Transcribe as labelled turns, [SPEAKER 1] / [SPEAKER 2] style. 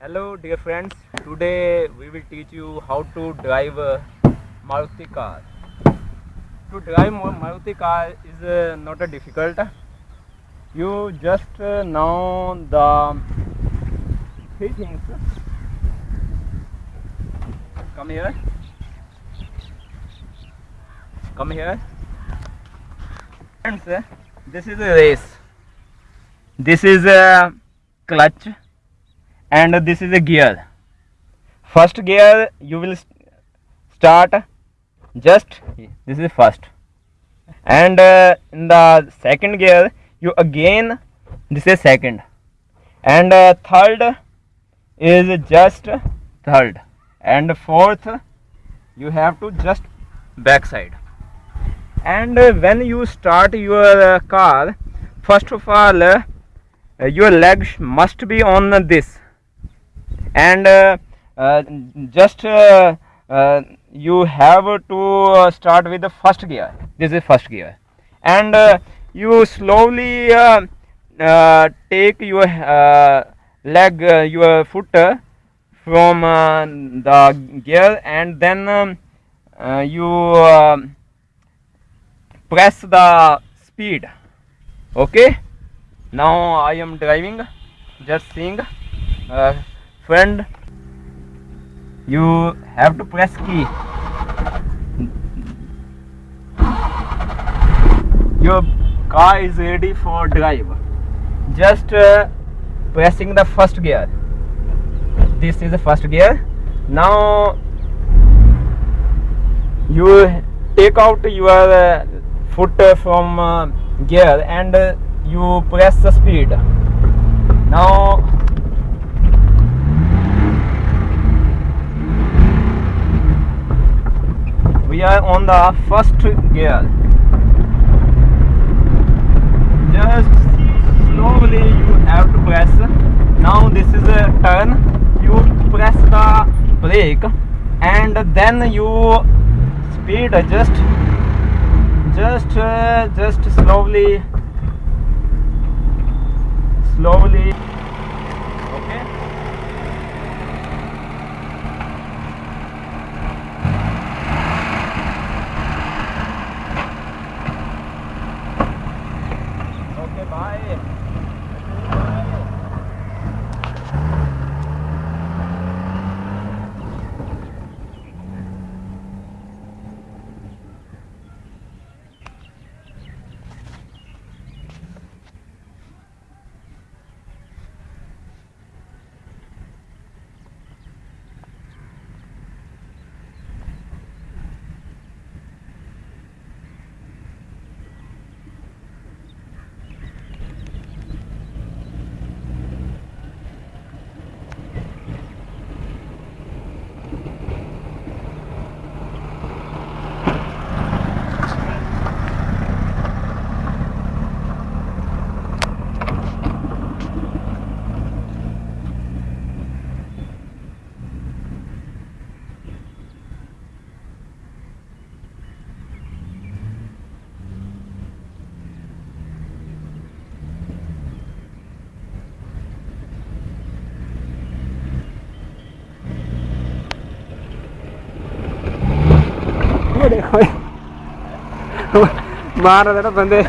[SPEAKER 1] Hello dear friends, today we will teach you how to drive a Maruti car. To drive Ma- Maruti car is uh, not a difficult. You just uh, know the three things. Come here. Come here. Friends, this is a race. This is a clutch and this is a gear. First gear you will start just this is first. And uh, in the second gear you again this is second. And uh, third is just third. And fourth you have to just backside. And uh, when you start your uh, car first of all uh, your legs must be on this. And uh, uh, just uh, uh, you have to uh, start with the first gear. This is first gear. And uh, you slowly uh, uh, take your uh, leg uh, your foot uh, from uh, the gear and then um, uh, you um press the speed. Okay now i am driving just seeing uh, friend you have to press key. Your car is ready for drive. Just uh, pressing the first gear. This is the first gear. Now you take out your uh, foot from uh, gear and uh, you press the speed. Now we are on the first gear. Just slowly you have to press. Now this is a turn. You press the brake and then you speed adjust just uh, just slowly slowly
[SPEAKER 2] ਦੇਖੋ ਮਾਰ ਦੇਣਾ ਬੰਦੇ।